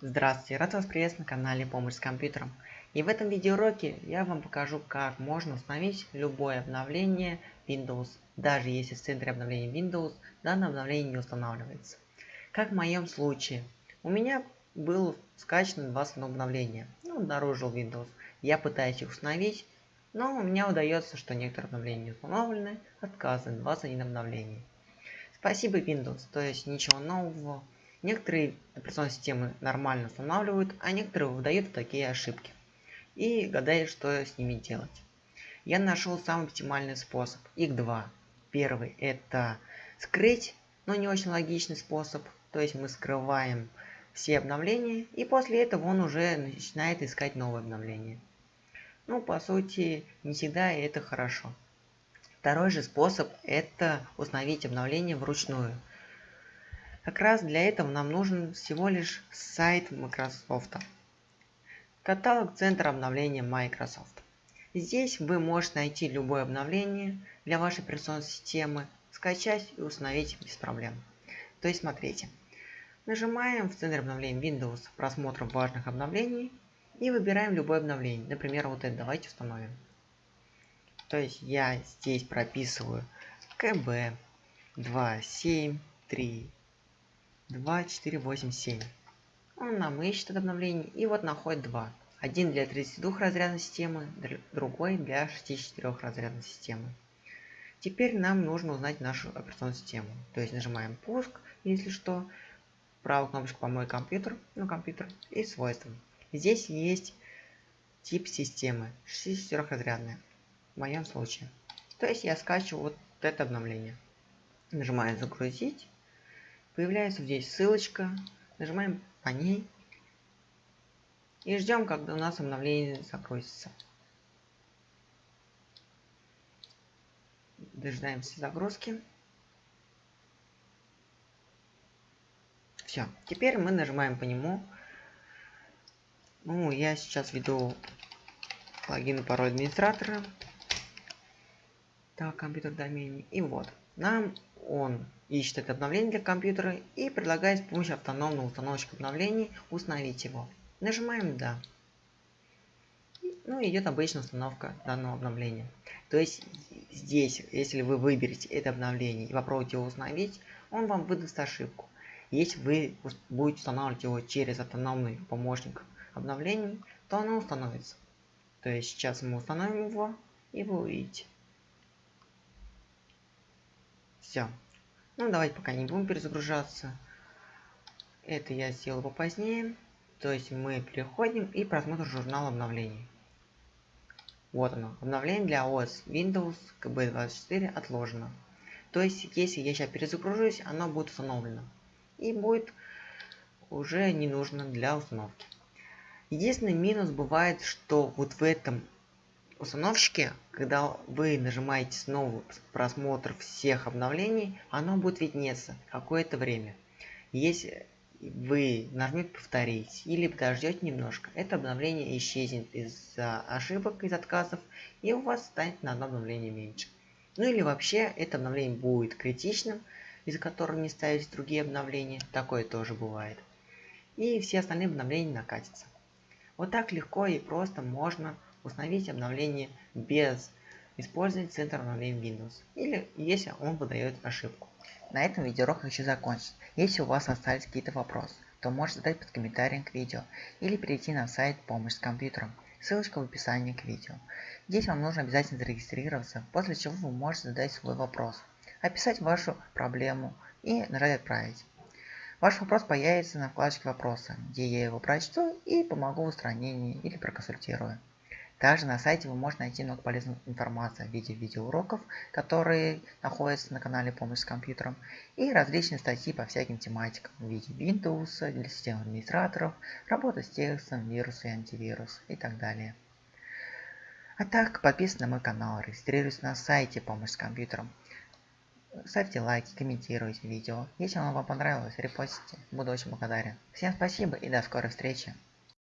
Здравствуйте, рад вас приветствовать на канале Помощь с компьютером. И в этом видеоуроке я вам покажу, как можно установить любое обновление Windows, даже если в центре обновления Windows данное обновление не устанавливается. Как в моем случае. У меня был скачано 21 обновление, ну, обнаружил Windows. Я пытаюсь их установить, но у меня удается, что некоторые обновления не установлены, отказаны 21 обновлений. Спасибо Windows, то есть ничего нового. Некоторые операционные системы нормально устанавливают, а некоторые выдают такие ошибки. И гадают, что с ними делать. Я нашел самый оптимальный способ. Их два. Первый это скрыть, но не очень логичный способ. То есть мы скрываем все обновления, и после этого он уже начинает искать новые обновления. Ну, по сути, не всегда это хорошо. Второй же способ – это установить обновление вручную. Как раз для этого нам нужен всего лишь сайт Microsoft. Каталог центра обновления Microsoft. Здесь вы можете найти любое обновление для вашей операционной системы, скачать и установить без проблем. То есть смотрите. Нажимаем в центре обновления Windows просмотр важных обновлений и выбираем любое обновление. Например, вот это давайте установим. То есть я здесь прописываю КБ 273 2487. Он нам ищет это обновление и вот находит два. Один для 32 разрядной системы, другой для 64 разрядной системы. Теперь нам нужно узнать нашу операционную систему. То есть нажимаем пуск, если что, правую кнопочку по мой компьютер, ну компьютер и свойства. Здесь есть тип системы 64 разрядная в моем случае. То есть я скачиваю вот это обновление. Нажимаем загрузить. Появляется здесь ссылочка. Нажимаем по ней. И ждем, когда у нас обновление загрузится. Дожидаемся загрузки. Все. Теперь мы нажимаем по нему. Ну, я сейчас веду логин и пароль администратора. Так, компьютер домене. И вот, нам он ищет это обновление для компьютера и предлагает с помощью автономного установщика обновлений установить его. Нажимаем «Да». Ну идет обычная установка данного обновления. То есть здесь, если вы выберете это обновление и попробуете его установить, он вам выдаст ошибку. Если вы будете устанавливать его через автономный помощник обновлений, то оно установится. То есть сейчас мы установим его и вы увидите. Все. Ну, давайте пока не будем перезагружаться. Это я сделал попозднее. То есть мы переходим и просмотр журнала обновлений. Вот оно. Обновление для OS Windows KB24 отложено. То есть, если я сейчас перезагружусь, оно будет установлено. И будет уже не нужно для установки. Единственный минус бывает, что вот в этом установщике, когда вы нажимаете снова просмотр всех обновлений, оно будет виднеться какое-то время. Если вы нажмете повторить или подождете немножко, это обновление исчезнет из-за ошибок, из отказов, и у вас станет на одно обновление меньше. Ну или вообще это обновление будет критичным, из-за которого не ставить другие обновления, такое тоже бывает. И все остальные обновления накатятся. Вот так легко и просто можно установить обновление без использования центра обновления Windows, или если он выдает ошибку. На этом видеоурок хочу закончить. Если у вас остались какие-то вопросы, то можете задать под комментарием к видео или перейти на сайт «Помощь с компьютером». Ссылочка в описании к видео. Здесь вам нужно обязательно зарегистрироваться, после чего вы можете задать свой вопрос, описать вашу проблему и нажать «Отправить». Ваш вопрос появится на вкладочке «Вопросы», где я его прочту и помогу в устранении или проконсультирую. Также на сайте вы можете найти много полезной информации в виде видеоуроков, которые находятся на канале «Помощь с компьютером», и различные статьи по всяким тематикам в виде Windows, для систем администраторов, работа с текстом, вирусы и антивирус и так далее. А так, подписывайтесь на мой канал, регистрируйтесь на сайте «Помощь с компьютером». Ставьте лайки, комментируйте видео. Если оно вам понравилось, репостите. Буду очень благодарен. Всем спасибо и до скорой встречи.